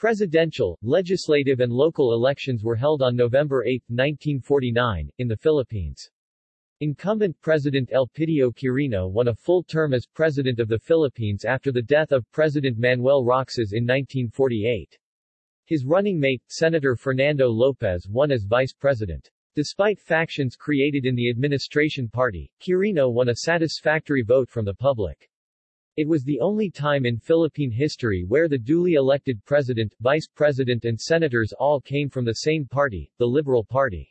Presidential, legislative and local elections were held on November 8, 1949, in the Philippines. Incumbent President Elpidio Quirino won a full term as President of the Philippines after the death of President Manuel Roxas in 1948. His running mate, Senator Fernando Lopez won as Vice President. Despite factions created in the administration party, Quirino won a satisfactory vote from the public. It was the only time in Philippine history where the duly elected president, vice president and senators all came from the same party, the Liberal Party.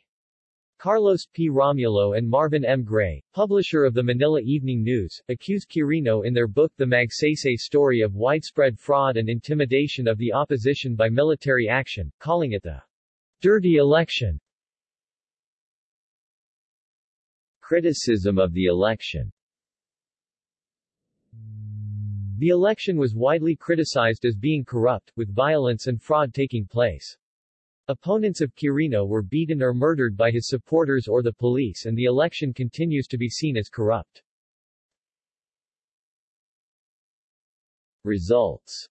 Carlos P. Romulo and Marvin M. Gray, publisher of the Manila Evening News, accused Quirino in their book The Magsaysay Story of widespread fraud and intimidation of the opposition by military action, calling it the dirty election. Criticism of the election The election was widely criticized as being corrupt, with violence and fraud taking place. Opponents of Quirino were beaten or murdered by his supporters or the police and the election continues to be seen as corrupt. Results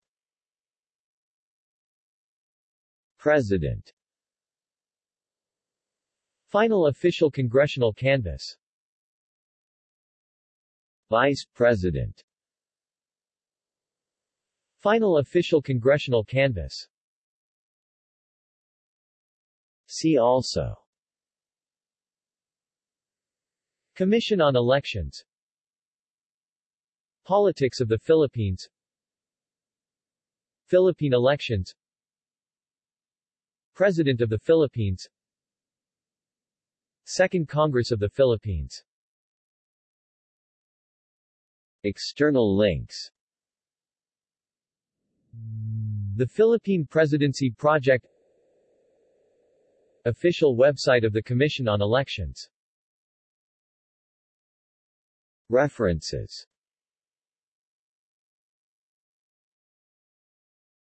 President Final official congressional canvass Vice President Final official congressional canvass. See also. Commission on Elections. Politics of the Philippines. Philippine elections. President of the Philippines. Second Congress of the Philippines. External links The Philippine Presidency Project Official website of the Commission on Elections. References